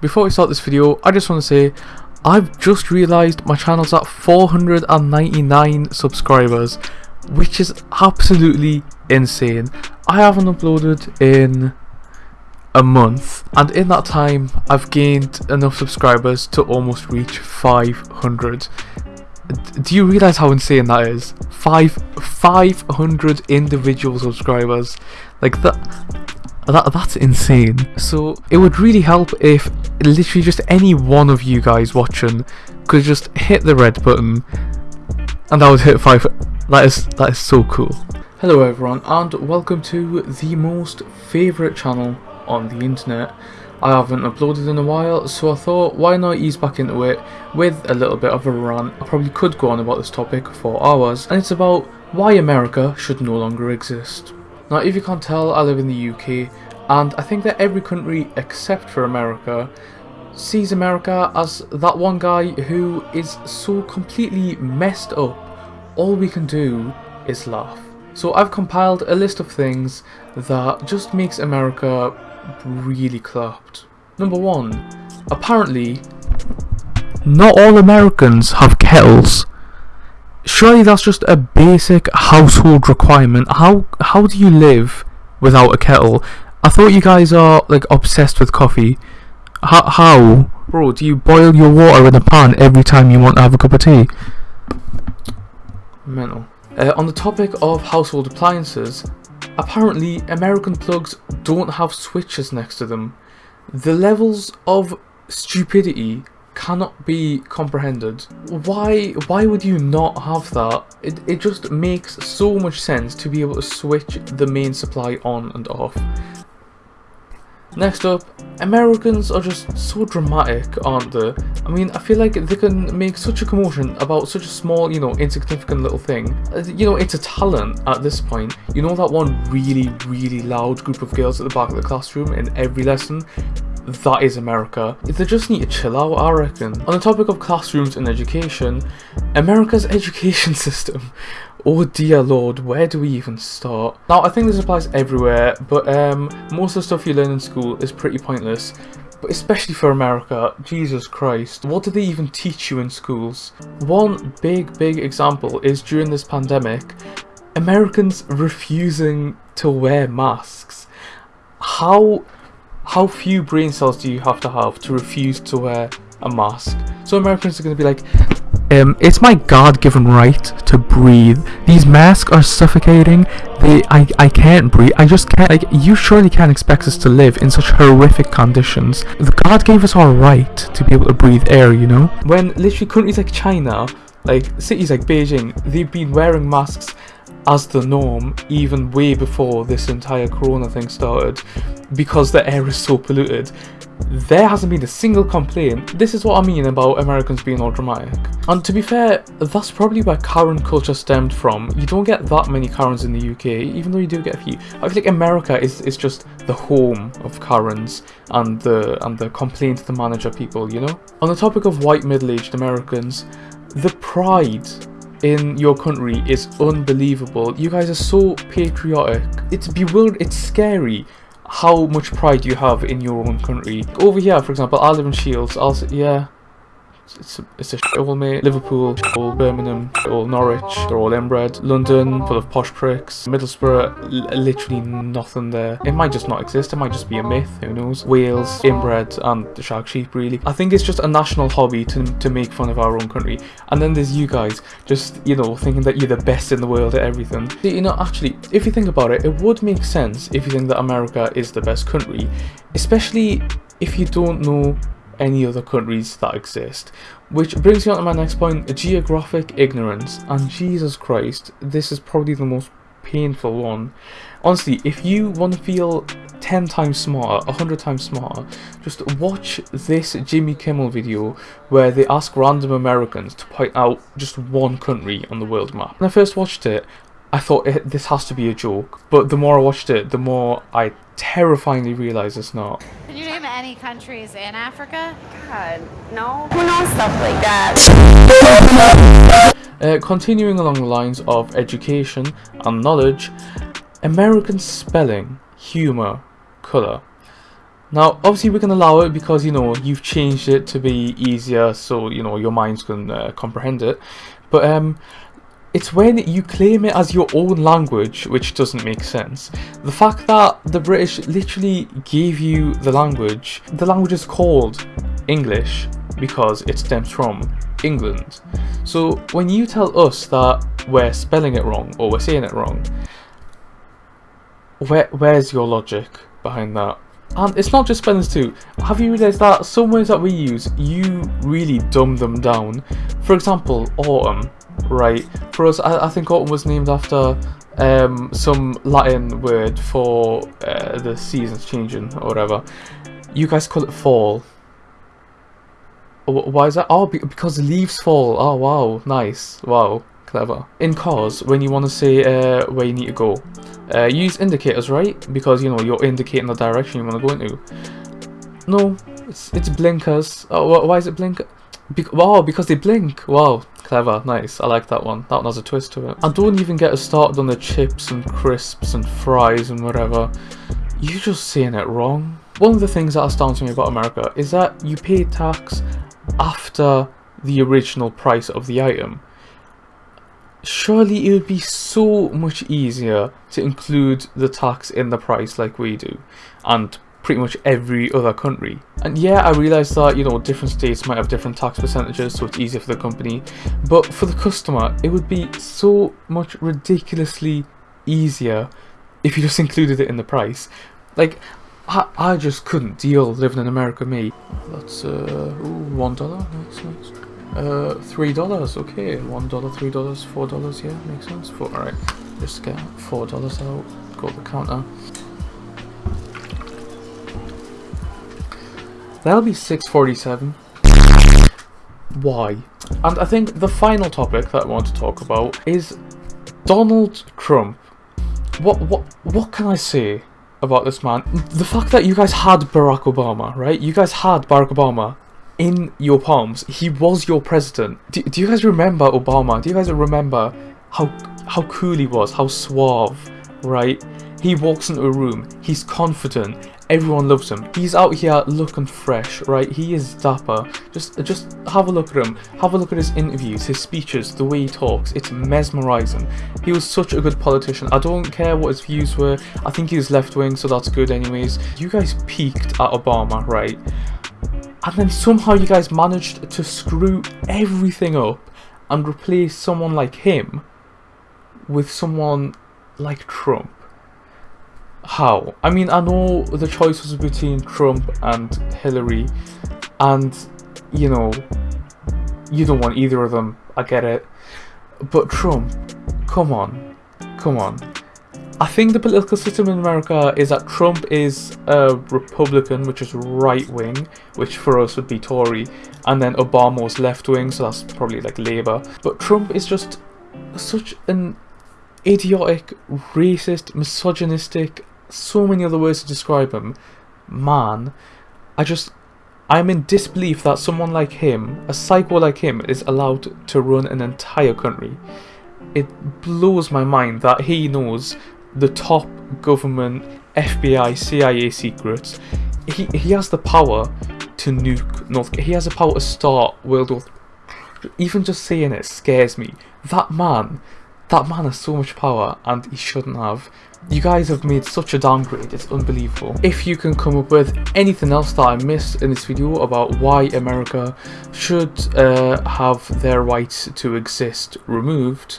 Before we start this video, I just want to say I've just realised my channel's at 499 subscribers, which is absolutely insane. I haven't uploaded in a month, and in that time, I've gained enough subscribers to almost reach 500. Do you realise how insane that is? Five, 500 individual subscribers. Like that, that, that's insane. So it would really help if literally just any one of you guys watching could just hit the red button and that would hit five. That is that is so cool. Hello everyone and welcome to the most favourite channel on the internet. I haven't uploaded in a while so I thought why not ease back into it with a little bit of a rant. I probably could go on about this topic for hours and it's about why America should no longer exist. Now if you can't tell, I live in the UK and I think that every country except for America sees America as that one guy who is so completely messed up, all we can do is laugh. So I've compiled a list of things that just makes America really clapped. Number one, apparently, not all Americans have kettles. Surely that's just a basic household requirement. How how do you live without a kettle? I thought you guys are like obsessed with coffee. How, how? Bro, do you boil your water in a pan every time you want to have a cup of tea? Mental. Uh, on the topic of household appliances, apparently American plugs don't have switches next to them. The levels of stupidity cannot be comprehended. Why why would you not have that? It, it just makes so much sense to be able to switch the main supply on and off. Next up, Americans are just so dramatic, aren't they? I mean, I feel like they can make such a commotion about such a small, you know, insignificant little thing. Uh, you know, it's a talent at this point. You know that one really, really loud group of girls at the back of the classroom in every lesson? That is America. They just need to chill out, I reckon. On the topic of classrooms and education, America's education system. Oh dear lord, where do we even start? Now, I think this applies everywhere, but um, most of the stuff you learn in school is pretty pointless. But especially for America, Jesus Christ, what do they even teach you in schools? One big, big example is during this pandemic, Americans refusing to wear masks. How how few brain cells do you have to have to refuse to wear a mask? So Americans are going to be like, um, it's my God-given right to breathe. These masks are suffocating. They, I, I can't breathe. I just can't. Like, you surely can't expect us to live in such horrific conditions. The God gave us our right to be able to breathe air. You know, when literally countries like China, like cities like Beijing, they've been wearing masks as the norm even way before this entire corona thing started because the air is so polluted. There hasn't been a single complaint. This is what I mean about Americans being all dramatic. And to be fair, that's probably where Karen culture stemmed from. You don't get that many Karens in the UK, even though you do get a few. I feel like America is, is just the home of Karens and the and the complaint the manager people, you know? On the topic of white middle-aged Americans, the pride in your country is unbelievable. You guys are so patriotic. It's bewildering, it's scary how much pride you have in your own country. Over here, for example, I live in Shields. I'll yeah, it's a, it's a shithole, mate. Liverpool, all Birmingham, all Norwich, they're all inbred. London, full of posh pricks. Middlesbrough, literally nothing there. It might just not exist, it might just be a myth, who knows. Wales, inbred, and the shag sheep, really. I think it's just a national hobby to, to make fun of our own country. And then there's you guys, just, you know, thinking that you're the best in the world at everything. You know, actually, if you think about it, it would make sense if you think that America is the best country. Especially if you don't know any other countries that exist. Which brings me on to my next point, geographic ignorance. And Jesus Christ, this is probably the most painful one. Honestly, if you want to feel 10 times smarter, 100 times smarter, just watch this Jimmy Kimmel video where they ask random Americans to point out just one country on the world map. When I first watched it, I thought this has to be a joke, but the more I watched it, the more I terrifyingly realize it's not. Can you name any countries in Africa? God, no. Who knows stuff like that? Uh, continuing along the lines of education and knowledge, American spelling, humour, colour. Now, obviously, we can allow it because you know you've changed it to be easier, so you know your minds can uh, comprehend it. But um, it's when you claim it as your own language which doesn't make sense. The fact that the British literally gave you the language, the language is called English because it stems from England. So when you tell us that we're spelling it wrong or we're saying it wrong, where where's your logic behind that? And it's not just spellings too. Have you realised that some words that we use, you really dumb them down? For example, autumn, right? For us, I, I think autumn was named after um, some Latin word for uh, the seasons changing or whatever. You guys call it fall. Why is that? Oh, because leaves fall. Oh, wow. Nice. Wow. Clever. In cars, when you want to say uh, where you need to go, uh, use indicators, right? Because, you know, you're indicating the direction you want to go into. No, it's, it's blinkers. Oh, why is it blink? Be wow, because they blink. Wow, clever, nice. I like that one. That one has a twist to it. I don't even get us started on the chips and crisps and fries and whatever. You're just saying it wrong. One of the things that astounds me about America is that you pay tax after the original price of the item. Surely it would be so much easier to include the tax in the price like we do and pretty much every other country. And yeah, I realise that, you know, different states might have different tax percentages so it's easier for the company, but for the customer it would be so much ridiculously easier if you just included it in the price. Like, I, I just couldn't deal living in America, me. That's, uh, ooh, one dollar, nice, nice. Uh, three dollars, okay, one dollar, three dollars, four dollars, yeah, makes sense. Four, alright, just get four dollars out, go to the counter. That'll be 647. Why? And I think the final topic that I want to talk about is Donald Trump. What what what can I say about this man. The fact that you guys had Barack Obama, right? You guys had Barack Obama in your palms. He was your president. Do, do you guys remember Obama? Do you guys remember how how cool he was? How suave, right? He walks into a room. He's confident. Everyone loves him. He's out here looking fresh, right? He is dapper. Just just have a look at him. Have a look at his interviews, his speeches, the way he talks. It's mesmerizing. He was such a good politician. I don't care what his views were. I think he was left wing, so that's good anyways. You guys peaked at Obama, right? And then somehow you guys managed to screw everything up and replace someone like him with someone like Trump. How? I mean, I know the choice was between Trump and Hillary, and you know, you don't want either of them. I get it. But Trump, come on, come on. I think the political system in America is that Trump is a Republican, which is right wing, which for us would be Tory, and then Obama was left wing, so that's probably like Labour. But Trump is just such an idiotic, racist, misogynistic, so many other words to describe him. Man, I just, I'm in disbelief that someone like him, a psycho like him, is allowed to run an entire country. It blows my mind that he knows the top government, FBI, CIA secrets. He, he has the power to nuke North He has the power to start World War Even just saying it scares me. That man, that man has so much power and he shouldn't have. You guys have made such a downgrade, it's unbelievable. If you can come up with anything else that I missed in this video about why America should uh, have their rights to exist removed,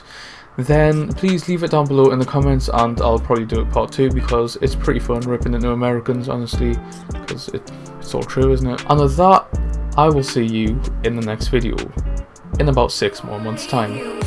then please leave it down below in the comments and I'll probably do it part 2 because it's pretty fun ripping into Americans honestly because it, it's all true isn't it? And with that, I will see you in the next video in about 6 more months time.